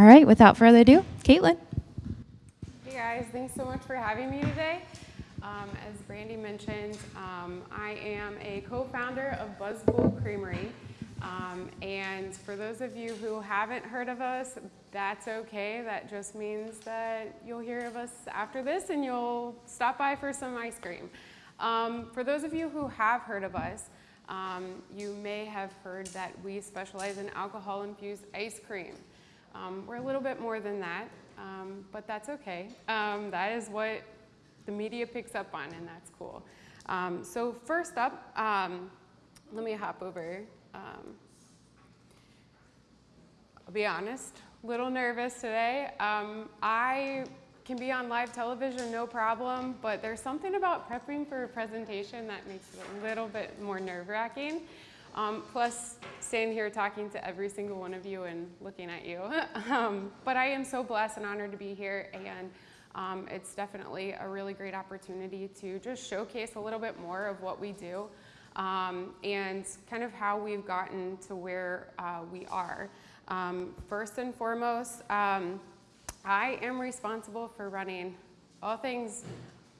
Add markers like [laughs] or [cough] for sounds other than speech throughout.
All right, without further ado, Caitlin. Hey guys, thanks so much for having me today. Um, as Brandy mentioned, um, I am a co-founder of Buzzed Bull Creamery. Um, and for those of you who haven't heard of us, that's okay. That just means that you'll hear of us after this and you'll stop by for some ice cream. Um, for those of you who have heard of us, um, you may have heard that we specialize in alcohol-infused ice cream. Um, we're a little bit more than that, um, but that's okay. Um, that is what the media picks up on, and that's cool. Um, so first up, um, let me hop over. I'll be honest, a little nervous today. I can be on live television, no problem, but there's something about prepping for a presentation that makes it a little bit more nerve-wracking. Um, plus, standing here talking to every single one of you and looking at you. [laughs] um, but I am so blessed and honored to be here, and um, it's definitely a really great opportunity to just showcase a little bit more of what we do um, and kind of how we've gotten to where uh, we are. Um, first and foremost, um, I am responsible for running all things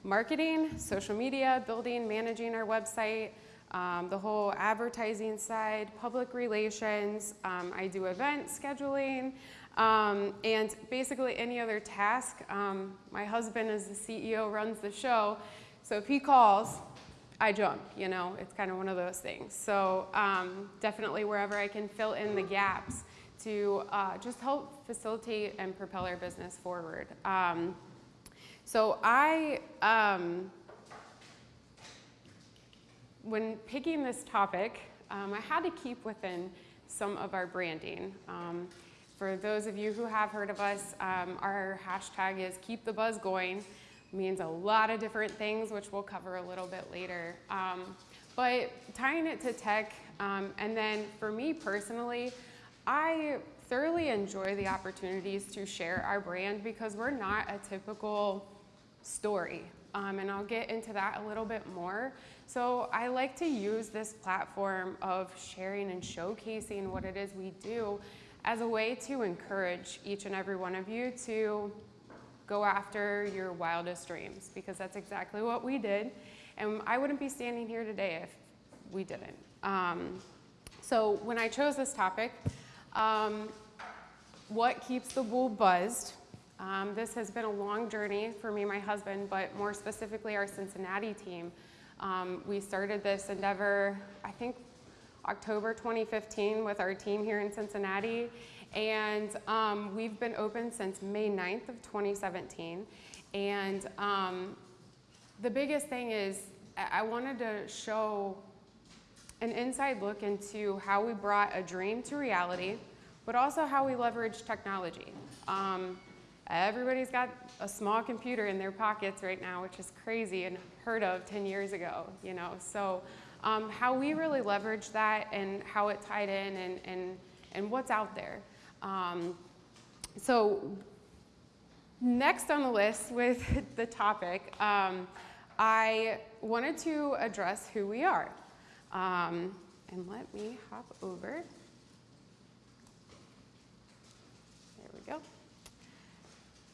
marketing, social media, building, managing our website, um, the whole advertising side, public relations, um, I do event scheduling, um, and basically any other task. Um, my husband as the CEO runs the show, so if he calls, I jump, you know, it's kind of one of those things. So um, definitely wherever I can fill in the gaps to uh, just help facilitate and propel our business forward. Um, so I, when picking this topic, um, I had to keep within some of our branding. Um, for those of you who have heard of us, um, our hashtag is keep the buzz going. It means a lot of different things, which we'll cover a little bit later. Um, but tying it to tech, um, and then for me personally, I thoroughly enjoy the opportunities to share our brand because we're not a typical story. Um, and I'll get into that a little bit more. So I like to use this platform of sharing and showcasing what it is we do as a way to encourage each and every one of you to go after your wildest dreams because that's exactly what we did. And I wouldn't be standing here today if we didn't. Um, so when I chose this topic, um, what keeps the Bull buzzed? Um, this has been a long journey for me and my husband, but more specifically our Cincinnati team. Um, we started this endeavor, I think, October 2015 with our team here in Cincinnati. And um, we've been open since May 9th of 2017. And um, the biggest thing is I wanted to show an inside look into how we brought a dream to reality, but also how we leverage technology. Um, Everybody's got a small computer in their pockets right now, which is crazy and heard of 10 years ago, you know. So um, how we really leverage that and how it tied in and, and, and what's out there. Um, so next on the list with [laughs] the topic, um, I wanted to address who we are. Um, and let me hop over.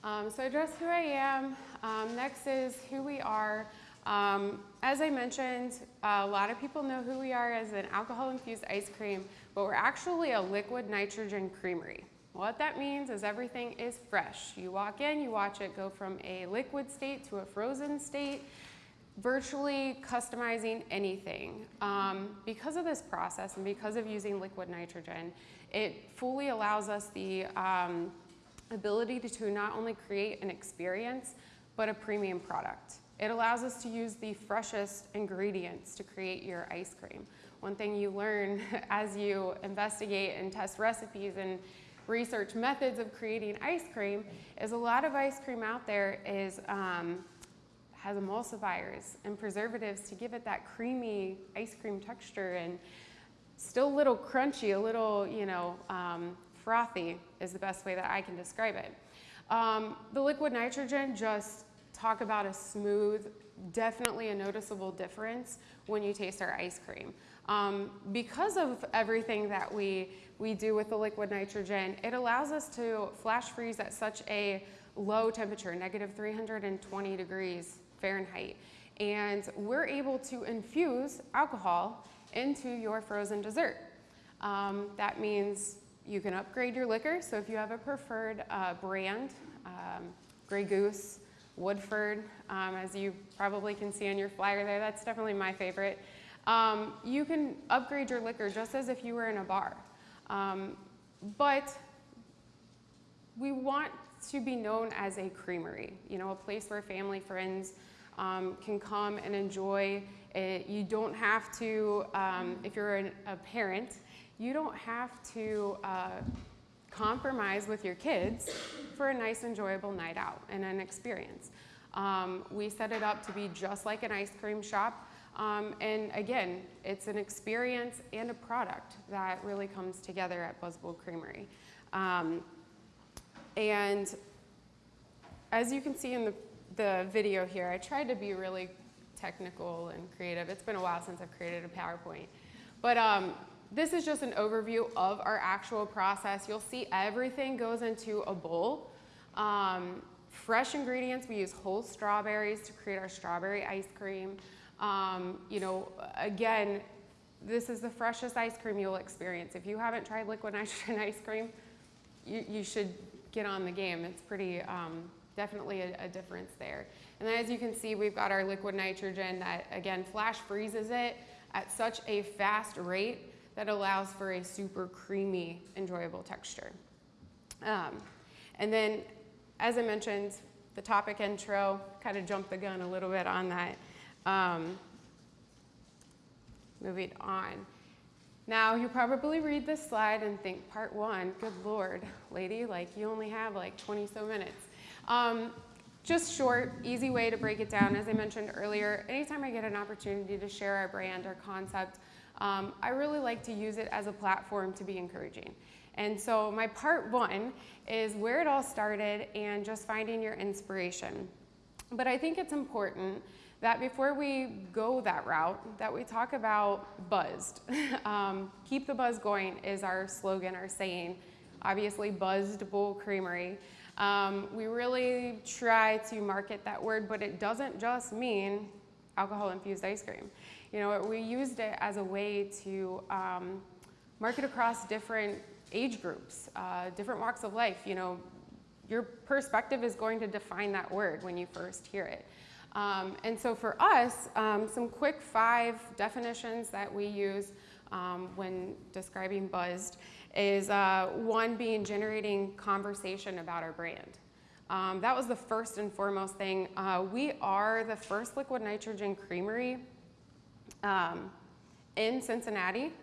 Um, so address who I am. Um, next is who we are. Um, as I mentioned, a lot of people know who we are as an alcohol-infused ice cream, but we're actually a liquid nitrogen creamery. What that means is everything is fresh. You walk in, you watch it go from a liquid state to a frozen state, virtually customizing anything. Um, because of this process and because of using liquid nitrogen, it fully allows us the um, ability to not only create an experience, but a premium product. It allows us to use the freshest ingredients to create your ice cream. One thing you learn [laughs] as you investigate and test recipes and research methods of creating ice cream is a lot of ice cream out there is um, has emulsifiers and preservatives to give it that creamy ice cream texture and still a little crunchy, a little, you know, um, frothy is the best way that I can describe it. Um, the liquid nitrogen, just talk about a smooth, definitely a noticeable difference when you taste our ice cream. Um, because of everything that we, we do with the liquid nitrogen, it allows us to flash freeze at such a low temperature, negative 320 degrees Fahrenheit. And we're able to infuse alcohol into your frozen dessert. Um, that means you can upgrade your liquor. So if you have a preferred uh, brand, um, Grey Goose, Woodford, um, as you probably can see on your flyer there, that's definitely my favorite. Um, you can upgrade your liquor just as if you were in a bar. Um, but we want to be known as a creamery, you know, a place where family, friends um, can come and enjoy it. You don't have to, um, if you're an, a parent, you don't have to uh, compromise with your kids for a nice, enjoyable night out and an experience. Um, we set it up to be just like an ice cream shop. Um, and again, it's an experience and a product that really comes together at Buzzed Bull Creamery. Um, and as you can see in the, the video here, I tried to be really technical and creative. It's been a while since I've created a PowerPoint. But um, this is just an overview of our actual process. You'll see everything goes into a bowl. Um, fresh ingredients, we use whole strawberries to create our strawberry ice cream. Um, you know, again, this is the freshest ice cream you'll experience. If you haven't tried liquid [laughs] nitrogen ice cream, you, you should get on the game. It's pretty, um, definitely a, a difference there. And then as you can see, we've got our liquid nitrogen that, again, flash freezes it at such a fast rate that allows for a super creamy, enjoyable texture. Um, and then, as I mentioned, the topic intro, kind of jumped the gun a little bit on that. Um, moving on. Now, you probably read this slide and think, part one, good Lord, lady, like you only have like 20 so minutes. Um, just short, easy way to break it down. As I mentioned earlier, anytime I get an opportunity to share our brand or concept, um, I really like to use it as a platform to be encouraging. And so my part one is where it all started and just finding your inspiration. But I think it's important that before we go that route, that we talk about buzzed. [laughs] um, keep the buzz going is our slogan, our saying. Obviously, Buzzed Bull Creamery. Um, we really try to market that word, but it doesn't just mean alcohol infused ice cream. You know, we used it as a way to um, market across different age groups, uh, different walks of life. You know, your perspective is going to define that word when you first hear it. Um, and so for us, um, some quick five definitions that we use um, when describing buzzed is uh, one being generating conversation about our brand. Um, that was the first and foremost thing. Uh, we are the first liquid nitrogen creamery um, in Cincinnati.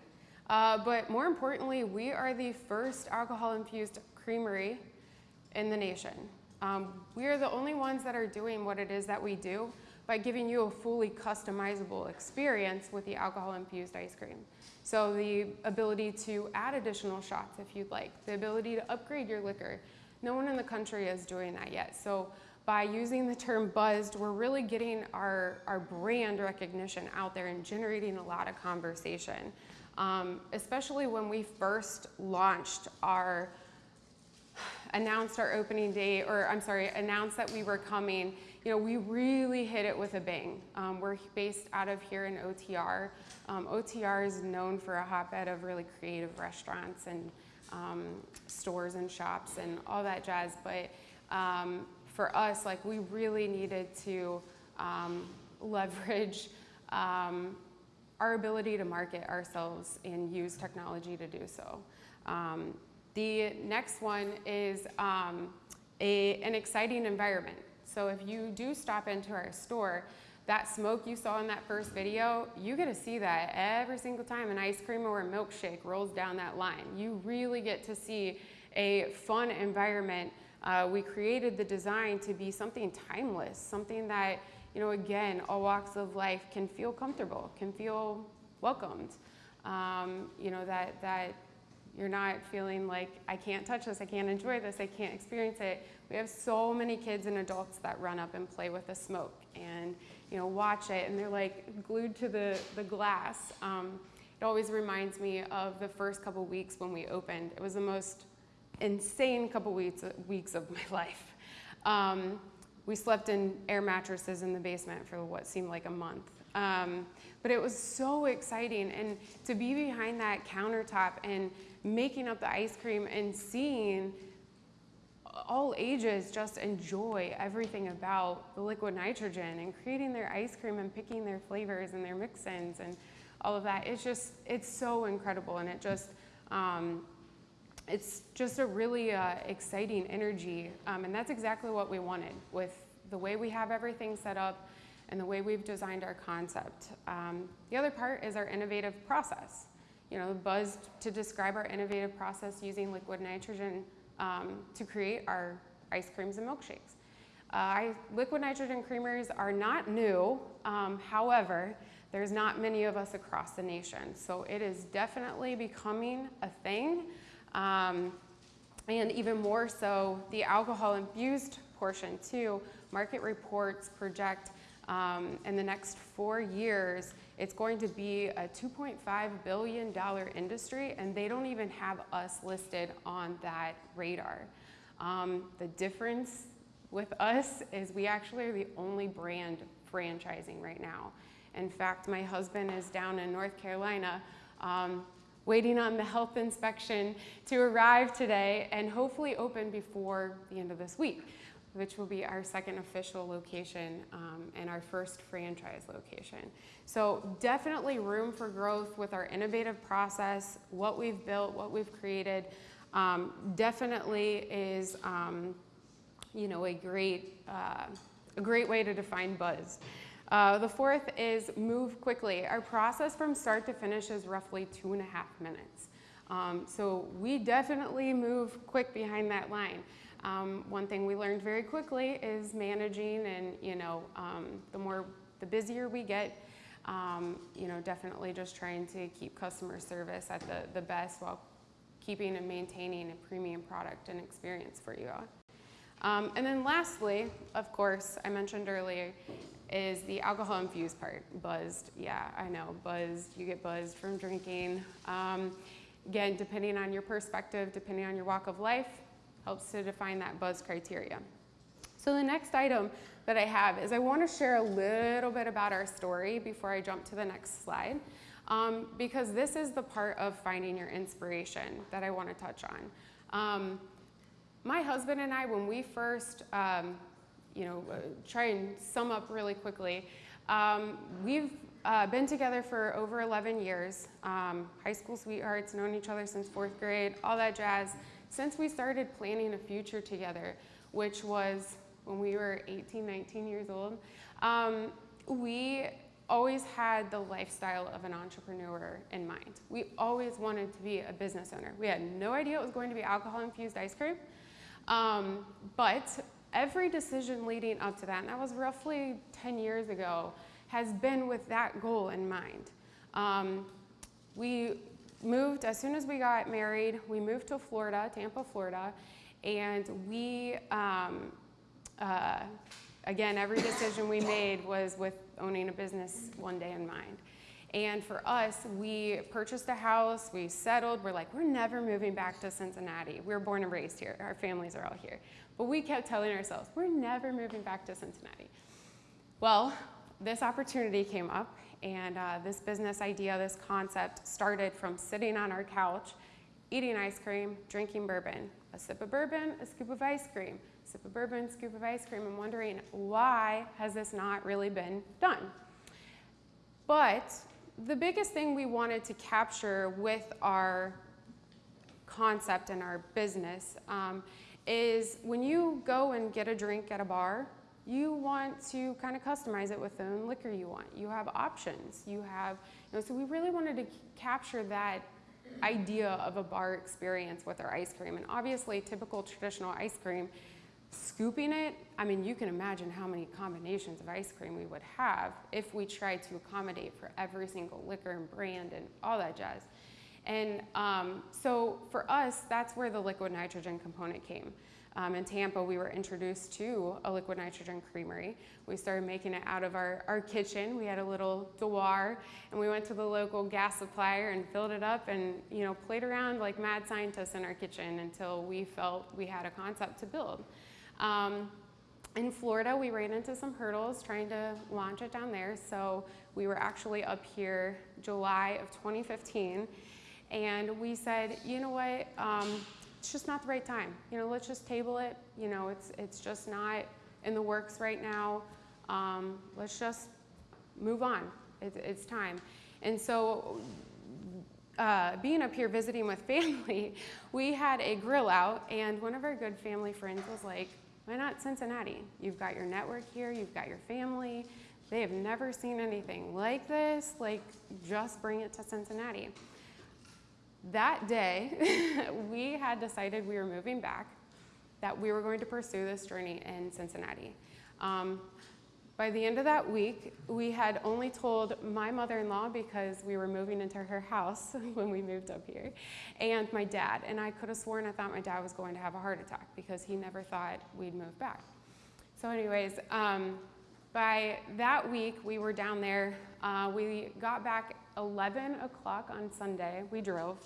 Uh, but more importantly, we are the first alcohol-infused creamery in the nation. Um, we are the only ones that are doing what it is that we do by giving you a fully customizable experience with the alcohol-infused ice cream. So the ability to add additional shots if you'd like, the ability to upgrade your liquor. No one in the country is doing that yet. So by using the term buzzed, we're really getting our, our brand recognition out there and generating a lot of conversation. Um, especially when we first launched our, announced our opening date, or I'm sorry, announced that we were coming, you know, we really hit it with a bang. Um, we're based out of here in OTR. Um, OTR is known for a hotbed of really creative restaurants and um, stores and shops and all that jazz, but um, for us, like we really needed to um, leverage um, our ability to market ourselves and use technology to do so. Um, the next one is um, a, an exciting environment. So if you do stop into our store, that smoke you saw in that first video, you get to see that every single time an ice cream or a milkshake rolls down that line. You really get to see a fun environment uh, we created the design to be something timeless, something that, you know, again, all walks of life can feel comfortable, can feel welcomed. Um, you know, that, that you're not feeling like, I can't touch this, I can't enjoy this, I can't experience it. We have so many kids and adults that run up and play with the smoke and, you know, watch it and they're like glued to the, the glass. Um, it it always reminds me of the first couple weeks when we opened. It was the most insane couple weeks, weeks of my [laughs] life. Um, we slept in air mattresses in the basement for what seemed like a month. Um, but it was so exciting. And to be behind that countertop and making up the ice cream and seeing all ages just enjoy everything about the liquid nitrogen and creating their ice cream and picking their flavors and their mix-ins and all of that. It's just, it's so incredible. And it just, um, it's just a really uh, exciting energy. Um, and that's exactly what we wanted with the way we have everything set up and the way we've designed our concept. Um, the other part is our innovative process. You know, the buzz to describe our innovative process using liquid nitrogen um, to create our ice creams and milkshakes. Uh, I, liquid nitrogen creamers are not new, um, however, there's not many of us across the nation. So it is definitely becoming a thing. Um, and even more so, the alcohol infused portion too. Market reports project um, in the next four years, it's going to be a $2.5 billion industry, and they don't even have us listed on that radar. Um, the difference with us is we actually are the only brand franchising right now. In fact, my husband is down in North Carolina um, waiting on the health inspection to arrive today and hopefully open before the end of this week which will be our second official location um, and our first franchise location. So definitely room for growth with our innovative process, what we've built, what we've created, um, definitely is um, you know, a great, uh, a great way to define buzz. Uh, the fourth is move quickly. Our process from start to finish is roughly two and a half minutes. Um, so we definitely move quick behind that line. Um, one thing we learned very quickly is managing and, you know, um, the more, the busier we get, um, you know, definitely just trying to keep customer service at the, the best while keeping and maintaining a premium product and experience for you all. Um, and then lastly, of course, I mentioned earlier, is the alcohol infused part. Buzzed, yeah, I know, buzzed, you get buzzed from drinking. Um, again, depending on your perspective, depending on your walk of life, helps to define that buzz criteria. So the next item that I have is I want to share a little bit about our story before I jump to the next slide. Um, because this is the part of finding your inspiration that I want to touch on. Um, my husband and I, when we first, um, you know, uh, try and sum up really quickly, um, we've uh, been together for over 11 years, um, high school sweethearts, known each other since fourth grade, all that jazz since we started planning a future together, which was when we were 18, 19 years old, um, we always had the lifestyle of an entrepreneur in mind. We always wanted to be a business owner. We had no idea it was going to be alcohol infused ice cream, um, but every decision leading up to that, and that was roughly 10 years ago, has been with that goal in mind. Um, we moved, as soon as we got married, we moved to Florida, Tampa, Florida, and we, um, uh, again, every decision we made was with owning a business one day in mind. And for us, we purchased a house, we settled, we're like, we're never moving back to Cincinnati. We were born and raised here, our families are all here. But we kept telling ourselves, we're never moving back to Cincinnati. Well, this opportunity came up and uh, this business idea, this concept started from sitting on our couch, eating ice cream, drinking bourbon. A sip of bourbon, a scoop of ice cream. a Sip of bourbon, scoop of ice cream. I'm wondering why has this not really been done? But the biggest thing we wanted to capture with our concept and our business um, is when you go and get a drink at a bar, you want to kind of customize it with the liquor you want. You have options. You have, you know, so we really wanted to capture that idea of a bar experience with our ice cream. And obviously, typical traditional ice cream, scooping it, I mean, you can imagine how many combinations of ice cream we would have if we tried to accommodate for every single liquor and brand and all that jazz. And um, so for us, that's where the liquid nitrogen component came. Um, in Tampa, we were introduced to a liquid nitrogen creamery. We started making it out of our, our kitchen. We had a little dewar, and we went to the local gas supplier and filled it up and you know played around like mad scientists in our kitchen until we felt we had a concept to build. Um, in Florida, we ran into some hurdles trying to launch it down there. So we were actually up here July of 2015, and we said, you know what, um, it's just not the right time. You know, let's just table it. You know, it's it's just not in the works right now. Um, let's just move on. It, it's time. And so, uh, being up here visiting with [laughs] family, we had a grill out, and one of our good family friends was like, "Why not Cincinnati? You've got your network here. You've got your family." They have never seen anything like this. Like, just bring it to Cincinnati that day, [laughs] we had decided we were moving back, that we were going to pursue this journey in Cincinnati. Um, by the end of that week, we had only told my mother in law because we were moving into her house [laughs] when we moved up here, and my dad. And I could have sworn I thought my dad was going to have a heart attack because he never thought we'd move back. So, anyways, um, by that week, we were down there. Uh, we got back 11 o'clock on Sunday. We drove.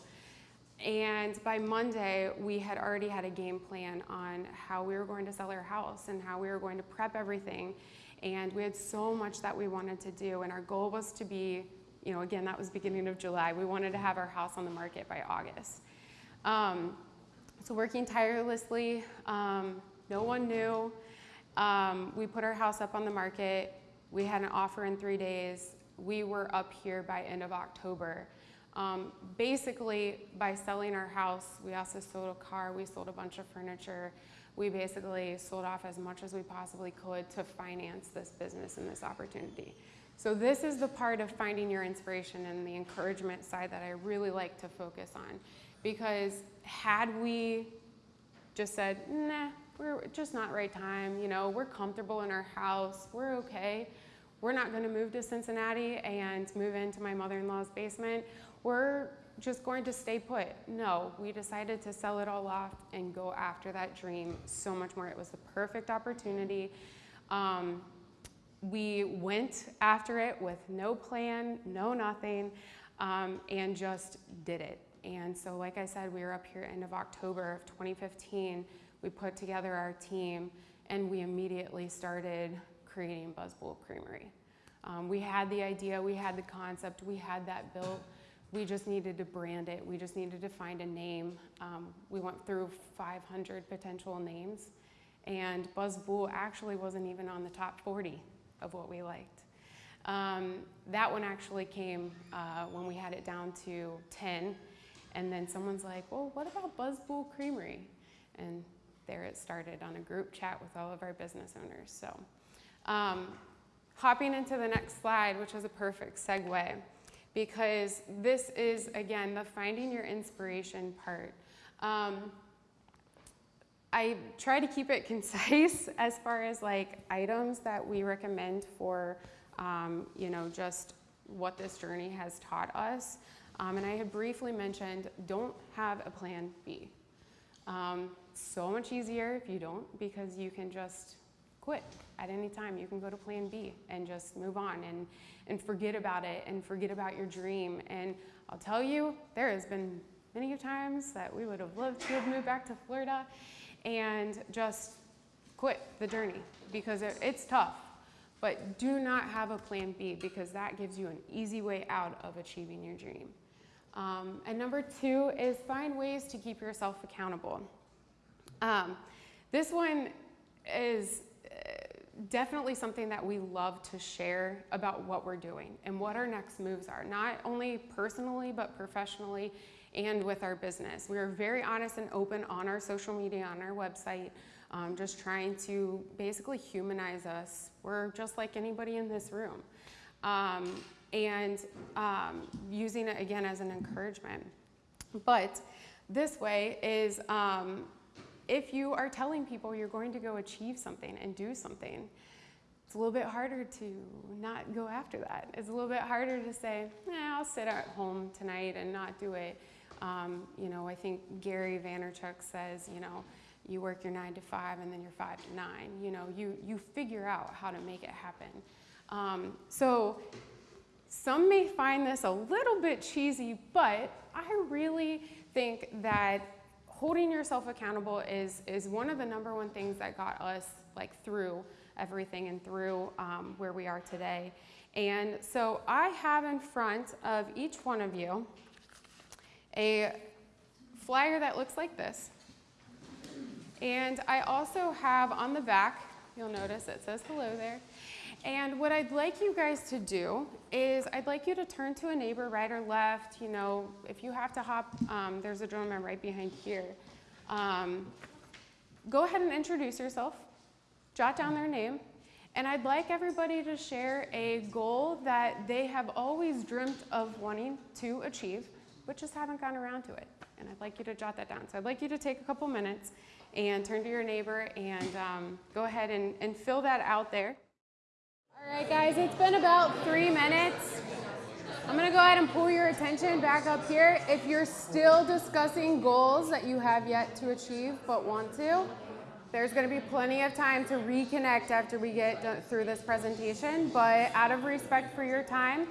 And by Monday, we had already had a game plan on how we were going to sell our house and how we were going to prep everything. And we had so much that we wanted to do. And our goal was to be, you know, again, that was beginning of July. We wanted to have our house on the market by August. Um, so working tirelessly, um, no one knew. Um, we put our house up on the market. We had an offer in three days. We were up here by end of October. Um, basically, by selling our house, we also sold a car, we sold a bunch of furniture. We basically sold off as much as we possibly could to finance this business and this opportunity. So this is the part of finding your inspiration and the encouragement side that I really like to focus on. Because had we just said, nah, we're just not right time, you know, we're comfortable in our house, we're okay, we're not gonna move to Cincinnati and move into my mother-in-law's basement, we're just going to stay put. No, we decided to sell it all off and go after that dream so much more. It was the perfect opportunity. Um, we went after it with no plan, no nothing, um, and just did it. And so, like I said, we were up here end of October of 2015. We put together our team and we immediately started creating Buzzed Bull Creamery. Um, we had the idea, we had the concept, we had that built. We just needed to brand it. We just needed to find a name. Um, we went through 500 potential names, and Buzzed Bull actually wasn't even on the top 40 of what we liked. Um, that one actually came uh, when we had it down to 10, and then someone's like, well, what about Buzzed Bull Creamery? And there it started on a group chat with all of our business owners. So, um, hopping into the next slide, which is a perfect segue because this is, again, the finding your inspiration part. Um, I try to keep it [laughs] concise as far as like items that we recommend for, um, you know, just what this journey has taught us. Um, and I had briefly mentioned don't have a plan B. Um, so much easier if you don't because you can just quit at any time. You can go to plan B and just move on and, and forget about it and forget about your dream. And I'll tell you, there has been many times that we would have loved to have moved back to Florida and just quit the journey because it, it's tough. But do not have a plan B because that gives you an easy way out of achieving your dream. Um, and number two is find ways to keep yourself accountable. Um, this one is definitely something that we love to share about what we're doing and what our next moves are, not only personally, but professionally and with our business. We are very honest and open on our social media, on our website, um, just trying to basically humanize us. We're just like anybody in this room. Um, and um, using it again as an encouragement. But this way is um, if you are telling people you're going to go achieve something and do something, it's a little bit harder to not go after that. It's a little bit harder to say, "Yeah, I'll sit at home tonight and not do it. Um, you know, I think Gary Vaynerchuk says, you know, you work your nine to five and then you're five to nine. You know, you, you figure out how to make it happen. Um, so some may find this a little bit cheesy, but I really think that holding yourself accountable is, is one of the number one things that got us like through everything and through um, where we are today. And so I have in front of each one of you a flyer that looks like this. And I also have on the back, you'll notice it says hello there. And what I'd like you guys to do is I'd like you to turn to a neighbor right or left. You know, if you have to hop, um, there's a gentleman right behind here. Um, go ahead and introduce yourself, jot down their name, and I'd like everybody to share a goal that they have always dreamt of wanting to achieve, but just haven't gotten around to it. And I'd like you to jot that down. So I'd like you to take a couple minutes and turn to your neighbor and um, go ahead and, and fill that out there. All right, guys, it's been about three minutes. I'm gonna go ahead and pull your attention back up here. If you're still discussing goals that you have yet to achieve but want to, there's gonna be plenty of time to reconnect after we get through this presentation, but out of respect for your time,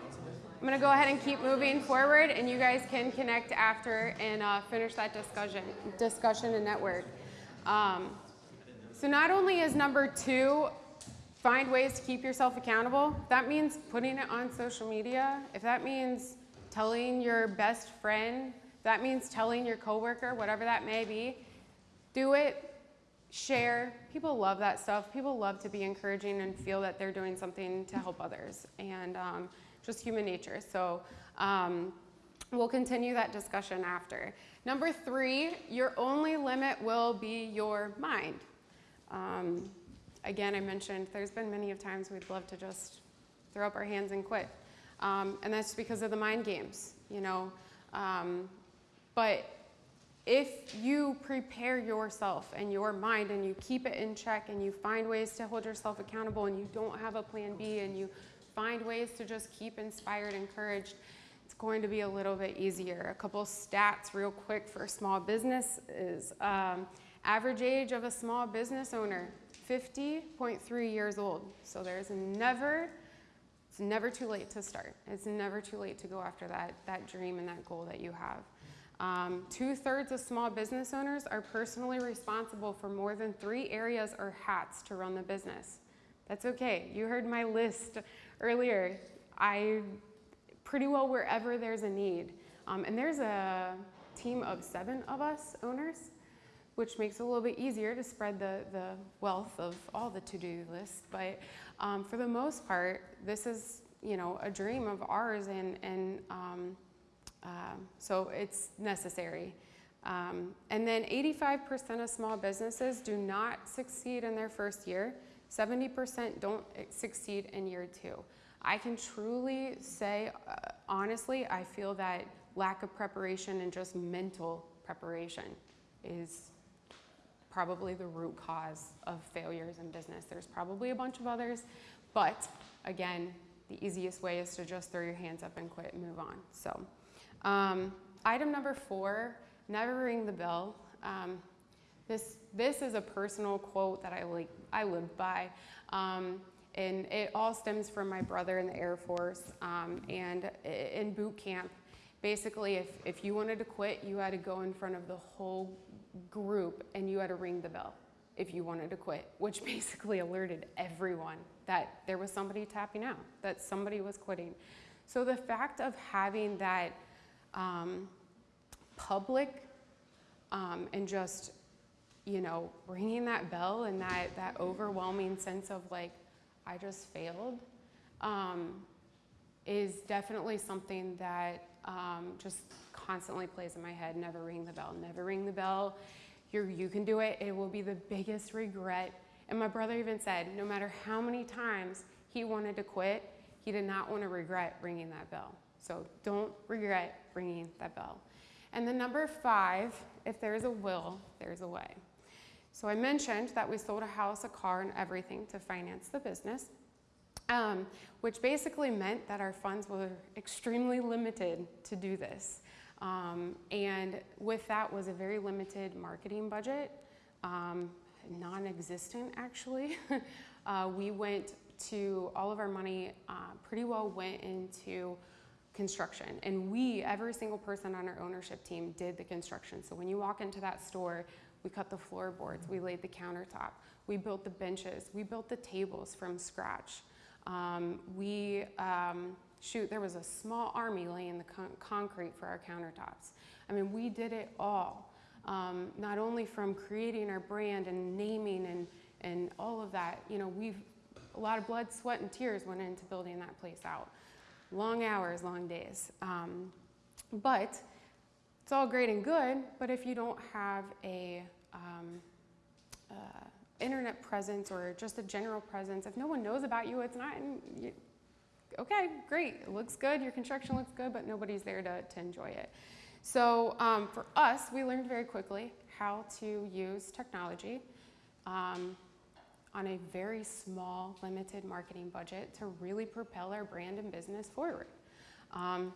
I'm gonna go ahead and keep moving forward and you guys can connect after and uh, finish that discussion, discussion and network. Um, so not only is number two, find ways to keep yourself accountable, that means putting it on social media. If that means telling your best friend, that means telling your coworker, whatever that may be, do it, share. People love that stuff. People love to be encouraging and feel that they're doing something to help others. And um, just human nature. So um, we'll continue that discussion after. Number three, your only limit will be your mind. Um, again, I mentioned there's been many of times we'd love to just throw up our hands and quit. Um, and that's because of the mind games, you know. Um, but if you prepare yourself and your mind and you keep it in check and you find ways to hold yourself accountable and you don't have a plan B and you find ways to just keep inspired, encouraged, it's going to be a little bit easier. A couple stats real quick for small business is um, average age of a small business owner, 50.3 years old. So there's never, it's never too late to start. It's never too late to go after that, that dream and that goal that you have. Um, Two thirds of small business owners are personally responsible for more than three areas or hats to run the business. That's okay. You heard my list earlier, I pretty well wherever there's a need. Um, and there's a team of seven of us owners, which makes it a little bit easier to spread the, the wealth of all the to-do lists. But um, for the most part, this is you know a dream of ours, and, and um, uh, so it's necessary. Um, and then 85% of small businesses do not succeed in their first year. 70% don't succeed in year two. I can truly say, uh, honestly, I feel that lack of preparation and just mental preparation is probably the root cause of failures in business. There's probably a bunch of others, but again, the easiest way is to just throw your hands up and quit and move on. So, um, item number four, never ring the bell. Um, this, this is a personal quote that I, like, I live by. Um, and it all stems from my brother in the Air Force. Um, and in boot camp, basically, if, if you wanted to quit, you had to go in front of the whole group and you had to ring the bell if you wanted to quit, which [laughs] basically alerted everyone that there was somebody tapping out, that somebody was quitting. So the fact of having that um, public um, and just you know, ringing that bell and that, that overwhelming sense of like, I just failed, um, is definitely something that um, just constantly plays in my head. Never ring the bell, never ring the bell. You're, you can do it. It will be the biggest regret. And my brother even said, no matter how many times he wanted to quit, he did not want to regret ringing that bell. So don't regret ringing that bell. And then number five, if there's a will, there's a way. So I mentioned that we sold a house, a car, and everything to finance the business. um, which basically meant that our funds were extremely limited to do this. Um, and with that was a very limited marketing budget, um, non-existent actually. [laughs] uh, we went to, all of our money uh, pretty well went into construction. And we, every single person on our ownership team did the construction. So when you walk into that store, we cut the floorboards, we laid the countertop, we built the benches, we built the tables from scratch. Um, we, um, shoot, there was a small army laying the con concrete for our countertops. I mean, we did it all. Um, not only from creating our brand and naming and, and all of that, you know, we've, a lot of blood, sweat, and tears went into building that place out. Long hours, long days. Um, but it's all great and good, but if you don't have a um, uh, internet presence or just a general presence, if no one knows about you, it's not, okay, great, it looks good, your construction looks good, but nobody's there to, to enjoy it. So um, for us, we learned very quickly how to use technology um, on a very small, limited marketing budget to really propel our brand and business forward. Um,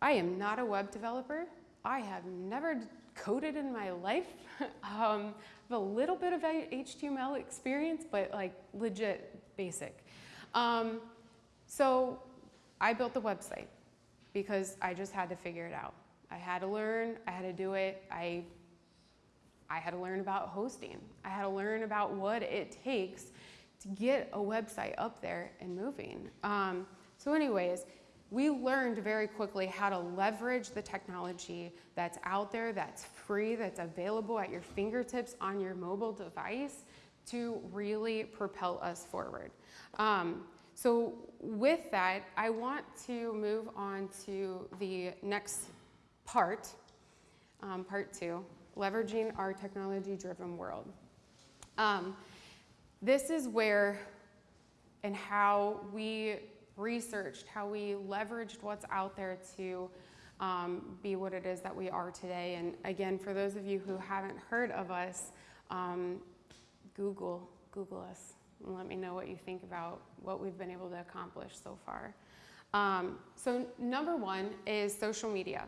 I am not a web developer. I have never coded in my life. [laughs] um, I have a little bit of HTML experience, but like legit basic. Um, so I built the website because I just had to figure it out. I had to learn, I had to do it. I, I had to learn about hosting. I had to learn about what it takes to get a website up there and moving. Um, so anyways, we learned very quickly how to leverage the technology that's out there, that's free, that's available at your fingertips on your mobile device to really propel us forward. Um, so with that, I want to move on to the next part, um, part two, leveraging our technology-driven world. Um, this is where and how we researched, how we leveraged what's out there to um, be what it is that we are today. And again, for those of you who haven't heard of us, um, Google, Google us let me know what you think about what we've been able to accomplish so far. Um, so number one is social media.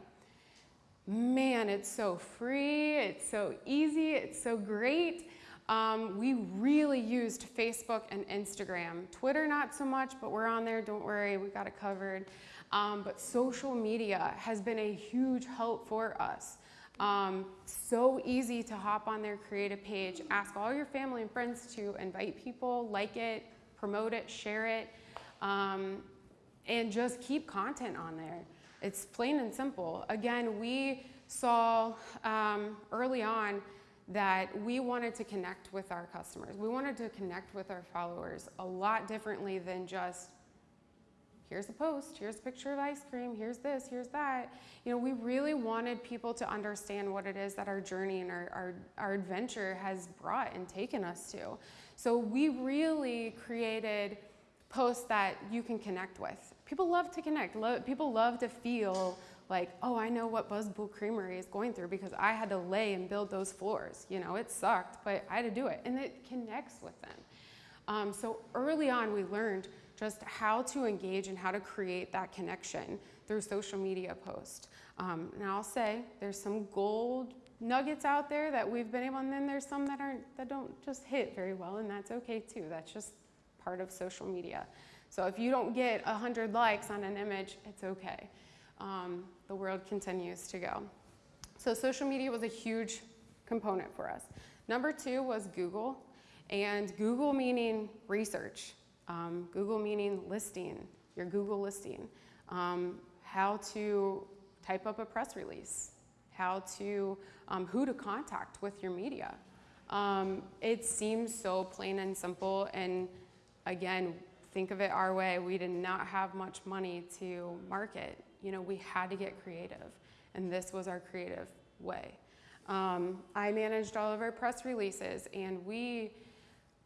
Man, it's so free, it's so easy, it's so great. Um, we really used Facebook and Instagram. Twitter, not so much, but we're on there, don't worry, we got it covered. Um, but social media has been a huge help for us. Um, so easy to hop on their creative page, ask all your family and friends to invite people, like it, promote it, share it, um, and just keep content on there. It's plain and simple. Again, we saw um, early on that we wanted to connect with our customers. We wanted to connect with our followers a lot differently than just here's a post, here's a picture of ice cream, here's this, here's that. You know, we really wanted people to understand what it is that our journey and our, our, our adventure has brought and taken us to. So we really created posts that you can connect with. People love to connect. Lo people love to feel like, oh, I know what Buzzed Bull Creamery is going through because I had to lay and build those floors. You know, it sucked, but I had to do it. And it connects with them. Um, so early on, we learned just how to engage and how to create that connection through social media posts. Um, and I'll say there's some gold nuggets out there that we've been able, and then there's some that aren't that don't just hit very well, and that's okay too. That's just part of social media. So if you don't get 100 likes on an image, it's okay. Um, the world continues to go. So social media was a huge component for us. Number two was Google, and Google meaning research. Um, Google meaning listing, your Google listing. Um, how to type up a press release. How to, um, who to contact with your media. Um, it seems so plain and simple and again, think of it our way. We did not have much money to market. You know, we had to get creative and this was our creative way. Um, I managed all of our press releases and we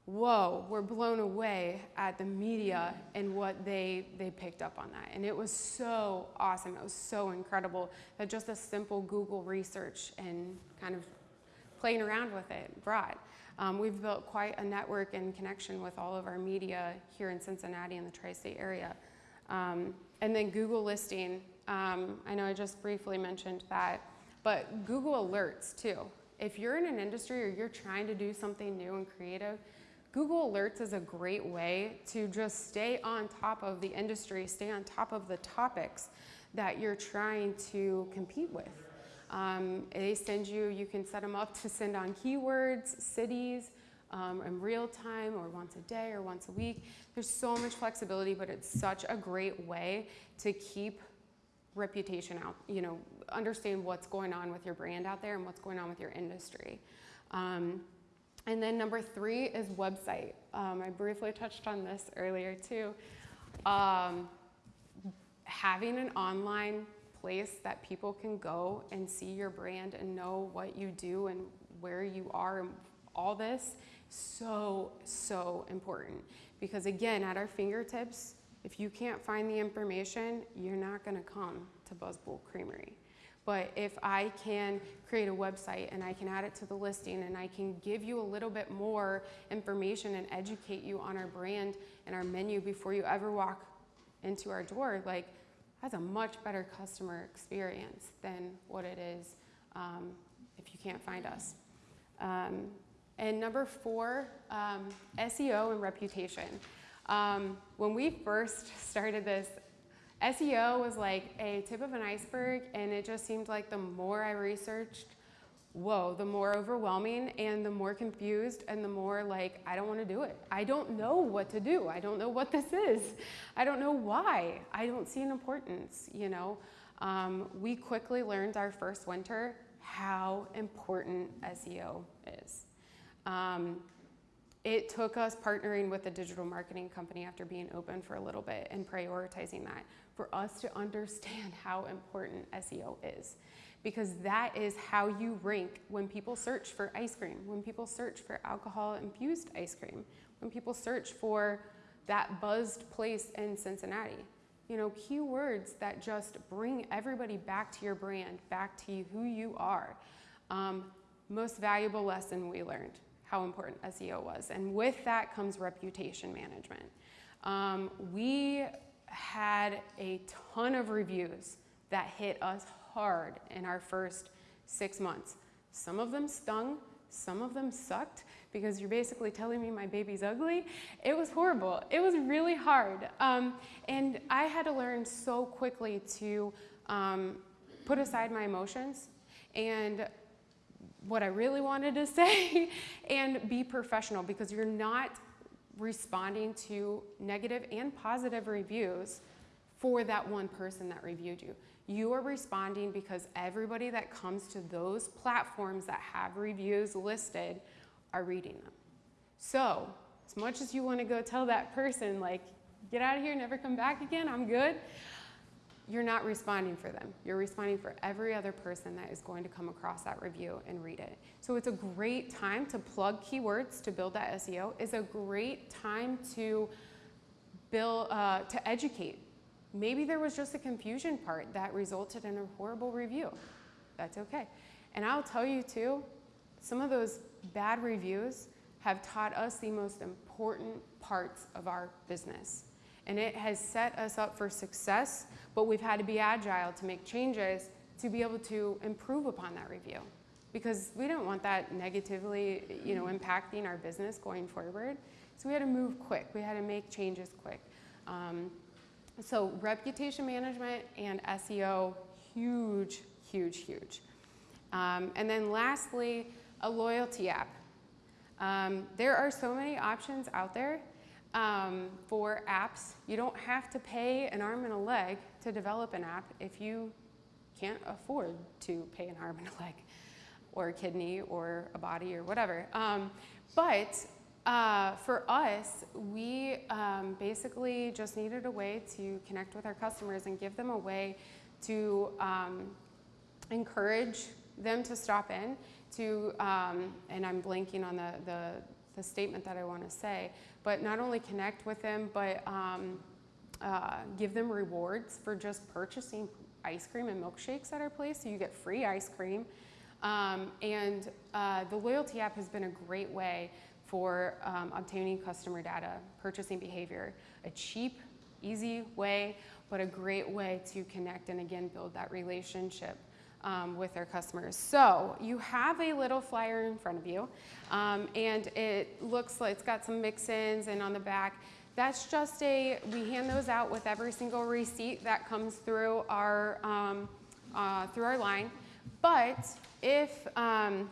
whoa, we're blown away at the media and what they, they picked up on that. And it was so awesome. It was so incredible that just a simple Google research and kind of playing around with it brought. Um, we've built quite a network and connection with all of our media here in Cincinnati and the tri-state area. Um, and then Google listing, um, I know I just briefly mentioned that, but Google alerts too. If you're in an industry or you're trying to do something new and creative, Google Alerts is a great way to just stay on top of the industry, stay on top of the topics that you're trying to compete with. Um, they send you, you can set them up to send on keywords, cities, um, in real time or once a day or once a week. There's so much flexibility, but it's such a great way to keep reputation out, you know, understand what's going on with your brand out there and what's going on with your industry. Um, and then number three is website. Um, I briefly touched on this earlier too. Um, having an online place that people can go and see your brand and know what you do and where you are and all this so so important because again at our fingertips if you can't find the information you're not going to come to Buzzed Bull Creamery but if i can create a website and i can add it to the listing and i can give you a little bit more information and educate you on our brand and our menu before you ever walk into our door like that's a much better customer experience than what it is um, if you can't find us. Um, and number four, um, SEO and reputation. Um, when we first [laughs] started this, SEO was like a tip of an iceberg, and it just seemed like the more I researched, whoa, the more overwhelming and the more confused and the more like, I don't want to do it. I don't know what to do. I don't know what this is. I don't know why. I don't see an importance, you know. Um, we quickly learned our first winter how important SEO is. Um, it took us partnering with a digital marketing company after being open for a little bit and prioritizing that for us to understand how important SEO is because that is how you rank when people search for ice cream, when people search for alcohol infused ice cream, when people search for that buzzed place in Cincinnati. You know, keywords that just bring everybody back to your brand, back to who you are. Um, most valuable lesson we learned how important SEO was. And with that comes reputation management. Um, we had a ton of reviews that hit us hard in our first six months. Some of them stung, some of them sucked because you're basically telling me my baby's ugly. It was horrible. It was really hard. Um, and I had to learn so quickly to um, put aside my emotions and what I really wanted to [laughs] say and be professional because you're not responding to negative and positive reviews for that one person that reviewed you. You are responding because everybody that comes to those platforms that have reviews listed are reading them. So, as much as you want to go tell that person, like, get out of here, never come back again, I'm good, you're not responding for them. You're responding for every other person that is going to come across that review and read it. So it's a great time to plug keywords to build that SEO. It's a great time to build, uh, to educate Maybe there was just a confusion part that resulted in a horrible review. That's okay. And I'll tell you too, some of those bad reviews have taught us the most important parts of our business. And it has set us up for success, but we've had to be agile to make changes to be able to improve upon that review. Because we don't want that negatively, you know, impacting our business going forward. So we had to move quick. We had to make changes quick. Um, so reputation management and SEO, huge, huge, huge. Um, and then lastly, a loyalty app. Um, there are so many options out there um, for apps. You don't have to pay an arm and a leg to develop an app if you can't afford to pay an arm and a leg [laughs] or a kidney or a body or whatever. Um, but uh, for us, we um, basically just needed a way to connect with our customers and give them a way to um, encourage them to stop in to, um, and I'm blanking on the, the, the statement that I want to say, but not only connect with them, but um, uh, give them rewards for just purchasing ice cream and milkshakes at our place. So you get free ice cream Um, and uh, the loyalty app has been a great way for um, obtaining customer data, purchasing behavior, a cheap, easy way, but a great way to connect and again build that relationship um, with our customers. So you have a little flyer in front of you, um, and it looks like it's got some mix-ins, and on the back, that's just a, we hand those out with every single receipt that comes through our, um, uh, through our line. But if, um,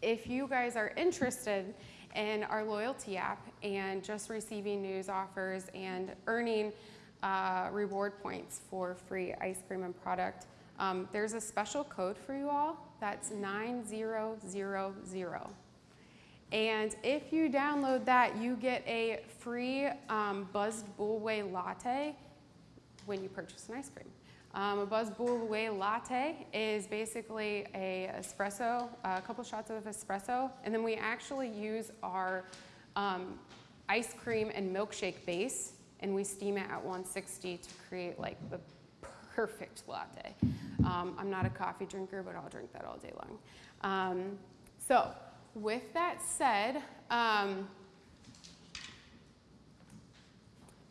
if you guys are interested in our loyalty app and just receiving news offers and earning uh, reward points for free ice cream and product, um, there's a special code for you all. That's 9000. And if you download that, you get a free um, Buzzed Bullway latte when you purchase an ice cream. Um, a Buzz Bullway latte is basically a espresso, a couple shots of espresso, and then we actually use our um, ice cream and milkshake base, and we steam it at 160 to create like the perfect latte. Um, I'm not a coffee drinker, but I'll drink that all day long. Um, so with that said, um,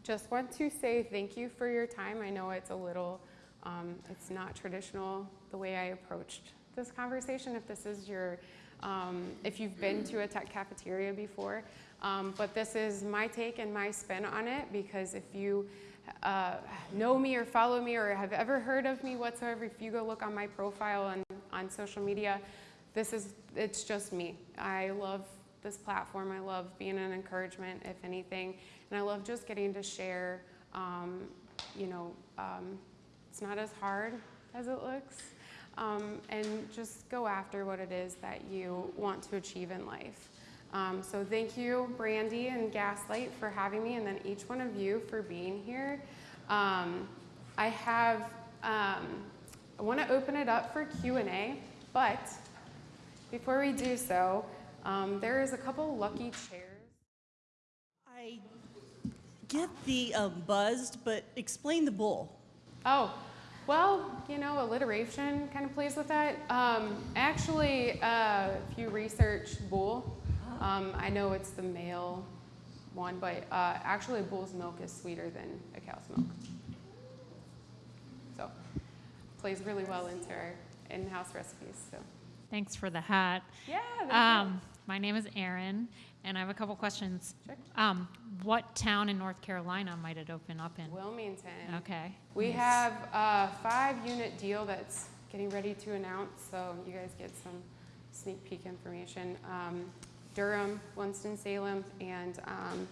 just want to say thank you for your time. I know it's a little, um, it's not traditional the way I approached this conversation. If this is your, um, if you've been to a tech cafeteria before, um, but this is my take and my spin on it because if you uh, know me or follow me or have ever heard of me whatsoever, if you go look on my profile on, on social media, this is, it's just me. I love this platform. I love being an encouragement, if anything. And I love just getting to share, um, you know, um, it's not as hard as it looks. Um, and just go after what it is that you want to achieve in life. Um, so thank you, Brandy and Gaslight, for having me, and then each one of you for being here. Um, I have, um, I want to open it up for Q&A, but before we do so, um, there is a couple lucky chairs. I get the um, buzzed, but explain the bull. Oh, well, you know, alliteration kind of plays with that. Um, actually, uh, if you research bull, um, I know it's the male one, but uh, actually bull's milk is sweeter than a cow's milk. So, plays really well into our in-house recipes. So, Thanks for the hat. yeah. Um, my name is Erin, and I have a couple questions. Sure. Um, what town in North Carolina might it open up in? Wilmington. Okay. We nice. have a five-unit deal that's getting ready to announce, so you guys get some sneak peek information. Um, Durham, Winston-Salem, and um,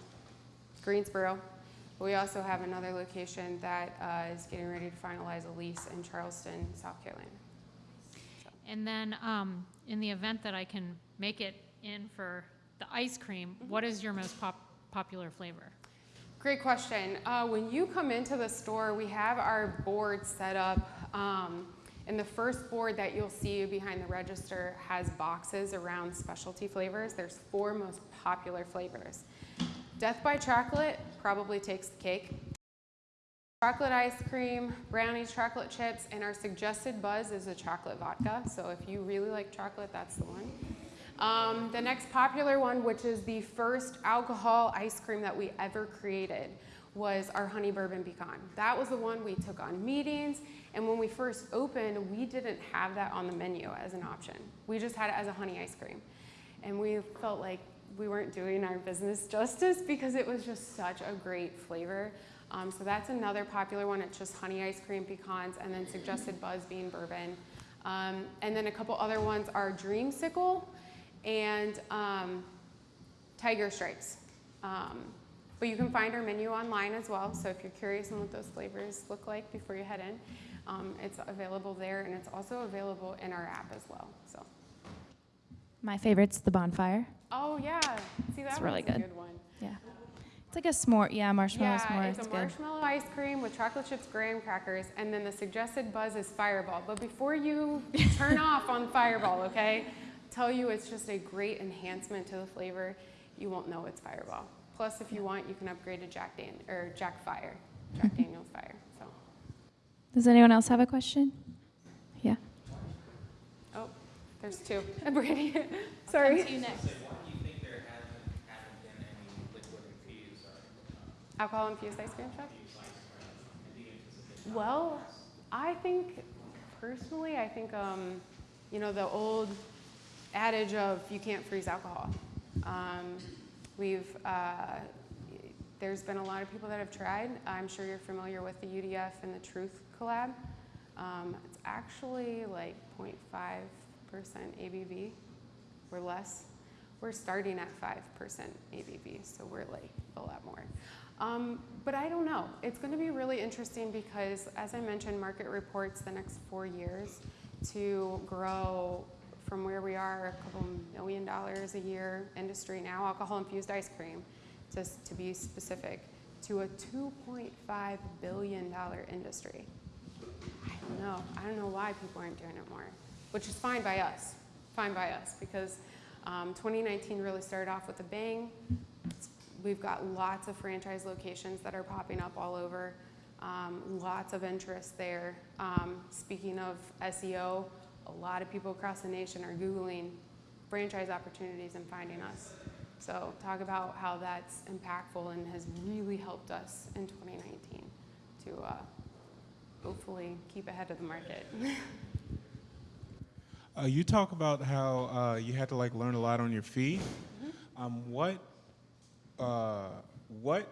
Greensboro. We also have another location that uh, is getting ready to finalize a lease in Charleston, South Carolina. And then, um, in the event that I can make it in for the ice cream, Mm-hmm. what is your most pop- popular flavor? Great question. Uh, when you come into the store, we have our board set up. Um, and the first board that you'll see behind the register has boxes around specialty flavors. There's four most popular flavors. Death by Chocolate probably takes the cake. Chocolate ice cream, brownie chocolate chips, and our suggested buzz is a chocolate vodka. So if you really like chocolate, that's the one. Um, the next popular one, which is the first alcohol ice cream that we ever created, was our honey bourbon pecan. That was the one we took on meetings, and when we first opened, we didn't have that on the menu as an option. We just had it as a honey ice cream. And we felt like we weren't doing our business [laughs] justice because it was just such a great flavor. Um, so that's another popular one. It's just honey ice cream, pecans, and then suggested buzz Beam bourbon. Um, and then a couple other ones are dreamsicle and um, tiger stripes. Um, but you can find our menu online as well. So if you're curious on what those flavors look like before you head in, um, it's available there, and it's also available in our app as well. So. My favorite's the bonfire. Oh yeah, see that It's really a good. good one. Yeah. It's like a s'more. Yeah, marshmallow Yeah, s'more. it's a good. marshmallow ice cream with chocolate chips, graham crackers, and then the suggested buzz is Fireball. But before you [laughs] turn off on Fireball, okay, tell you it's just a great enhancement to the flavor. You won't know it's Fireball. Plus, if you want, you can upgrade to Jack Dan or Jack Fire, Jack Daniel's Fire. So, Does anyone else have a question? Yeah. oh, There's two. Brandy, [laughs] sorry. you next. Why do you think there hasn't, haven't been any liquid infused or Alcohol infused ice cream truck? infused ice cream? Do you anticipate? Well, I think personally, I think um, you know the old adage of you can't freeze alcohol. Um, we've uh, there's been a lot of people that have tried. I'm sure you're familiar with the UDF and the Truth collab. Um, it's actually like 0.5% ABV or less. We're starting at 5% ABV, so we're like a lot more. Um, but I don't know. It's going to be really interesting because, as I mentioned, market reports the next four years to grow from where we are, a couple million dollars a year industry now, alcohol infused ice cream, just to be specific, to a $2.5 billion industry. I don't know. I don't know why people aren't doing it more, which is fine by us. Fine by us because um, 2019 really started off with a bang. We've got lots of franchise locations that are popping up all over. Um, lots of interest there. Um, speaking of SEO, a lot of people across the nation are Googling franchise opportunities and finding us. So talk about how that's impactful and has really helped us in 2019 to uh, hopefully keep ahead of the market. [laughs] Uh, you talk about how uh, you had to like learn a lot on your feet. Um, what, uh, what?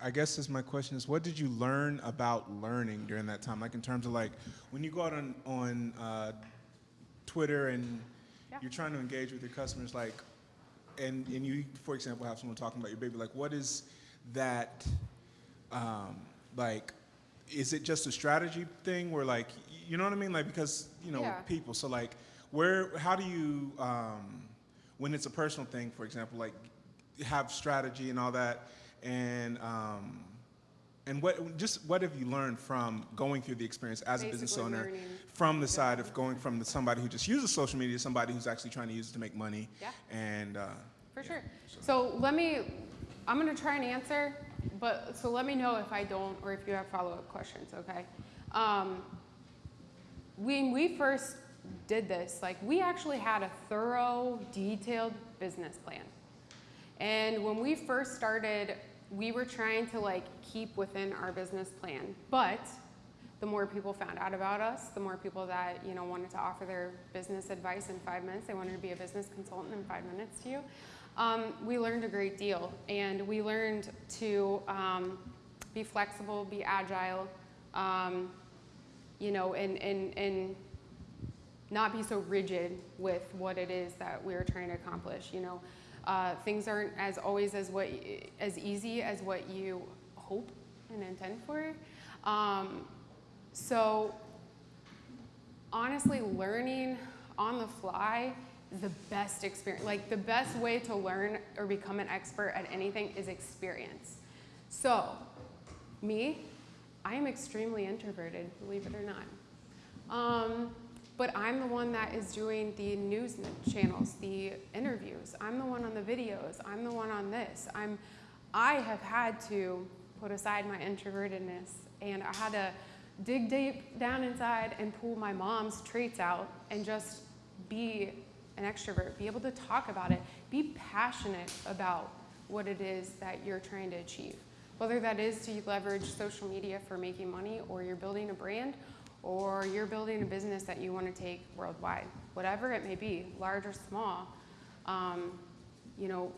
I guess is my question is what did you learn about learning during that time? Like in terms of like when you go out on on uh, Twitter and Yeah. you're trying to engage with your customers, like, and and you, for example, have someone talking about your baby. Like, what is that? Um, like, is it just a strategy thing where like you know what I mean? Like because you know Yeah. people. So like, where? How do you? Um, when it's a personal thing, for example, like have strategy and all that, and um, and what just what have you learned from going through the experience as a business owner, learning. From the side of going from the, somebody who just uses social media to somebody who's actually trying to use it to make money, Yeah. and uh, For yeah, sure. So let me, I'm gonna try and answer, but, so let me know if I don't, or if you have follow-up questions, okay? Um, when we first did this, like, we actually had a thorough, detailed business plan. And when we first started, we were trying to like keep within our business plan. But the more people found out about us, the more people that you know wanted to offer their business advice in five minutes, they wanted to be a business consultant in five minutes to you. Um, we learned a great deal, and we learned to um, be flexible, be agile, um, you know, and and and not be so rigid with what it is that we're trying to accomplish. You know, uh, things aren't as always as what as easy as what you hope and intend for. Um, so honestly, learning on the fly is the best experience. Like the best way to learn or become an expert at anything is experience. So, me, I am extremely introverted, believe it or not. Um, but I'm the one that is doing the news channels, the interviews. I'm the one on the videos. I'm the one on this. I'm, I have had to put aside my introvertedness and I had to dig deep down inside and pull my mom's traits out and just be an extrovert, be able to talk about it, be passionate about what it is that you're trying to achieve. Whether that is to leverage social media for making money or you're building a brand or you're building a business that you want to take worldwide, whatever it may be, large or small, um, you know,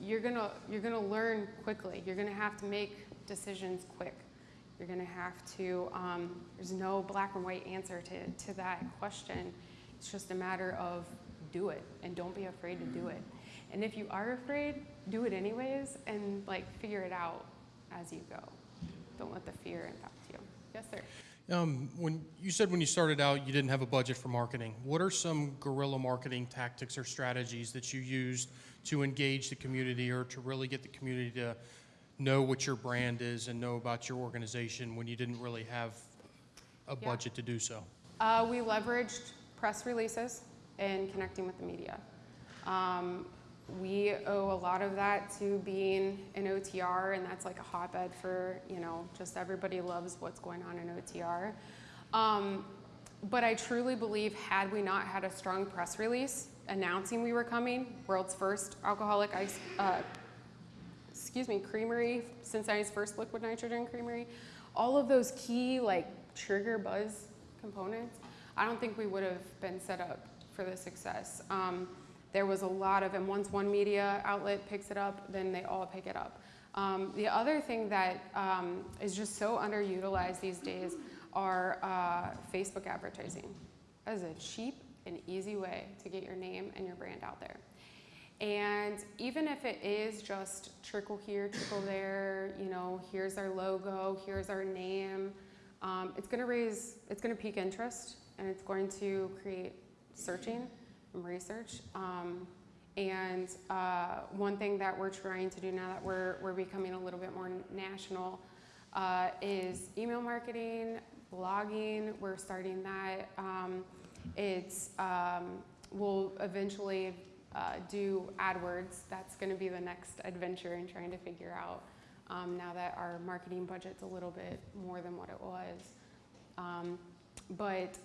you're gonna you're gonna learn quickly. You're gonna have to make decisions quick. You're gonna have to. Um, there's no black and white answer to to that question. It's just a matter of do it and don't be afraid to do it. And if you are afraid, do it anyways and like figure it out as you go. Don't let the fear impact you. Yes, sir. Um, when you said when you started out you didn't have a budget for marketing, what are some guerrilla marketing tactics or strategies that you used to engage the community or to really get the community to know what your brand is and know about your organization when you didn't really have a Yeah. budget to do so? Uh, we leveraged press releases and connecting with the media. Um, we owe a lot of that to being an OTR, and that's like a hotbed for, you know, just everybody loves what's going on in OTR. Um, but I truly believe had we not had a strong press release announcing we were coming, world's first alcoholic ice, uh, excuse me, creamery, Cincinnati's first liquid nitrogen creamery, all of those key like trigger buzz components, I don't think we would have been set up for the success. Um, there was a lot of, and once one media outlet picks it up, then they all pick it up. Um, the other thing that um, is just so underutilized these days are uh, Facebook advertising. That is a cheap and easy way to get your name and your brand out there. And even if it is just trickle here, trickle there, you know, here's our logo, here's our name, um, it's going to raise, it's going to pique interest, and it's going to create searching and research. Um, and uh, one thing that we're trying to do now that we're, we're becoming a little bit more national uh, is email marketing, blogging. We're starting that. Um, it's um, we'll eventually uh, do AdWords. That's going to be the next adventure in trying to figure out um, now that our marketing budget's a little bit more than what it was. Um, but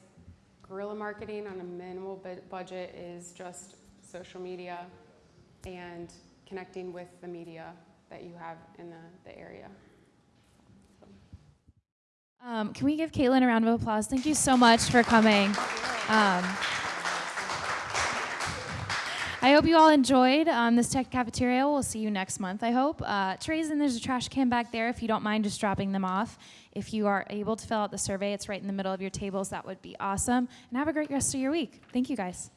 guerrilla marketing on a minimal budget is just social media and connecting with the media that you have in the, the area. Um, can we give Caitlin a round of applause? Thank you so much for coming. I hope you all enjoyed um, this tech cafeteria. We'll see you next month, I hope. Uh, trays and there's a trash can back there if you don't mind just dropping them off. If you are able to fill out the survey, it's right in the middle of your tables. That would be awesome. And have a great rest of your week. Thank you, guys.